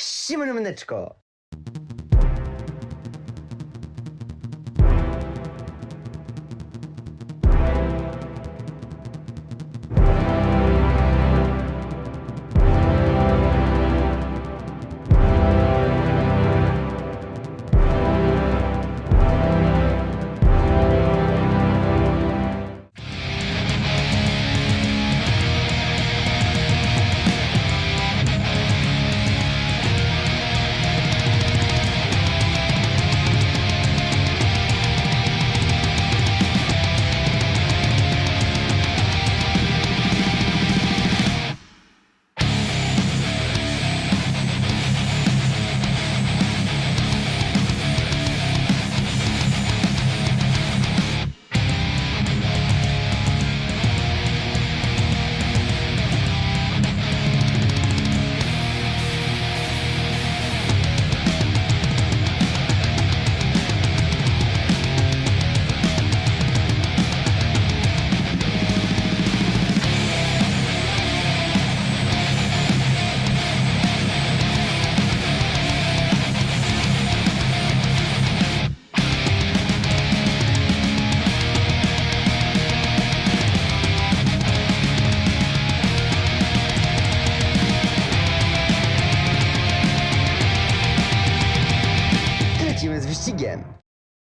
Всім мене,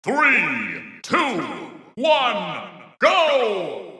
Three, two, one, go!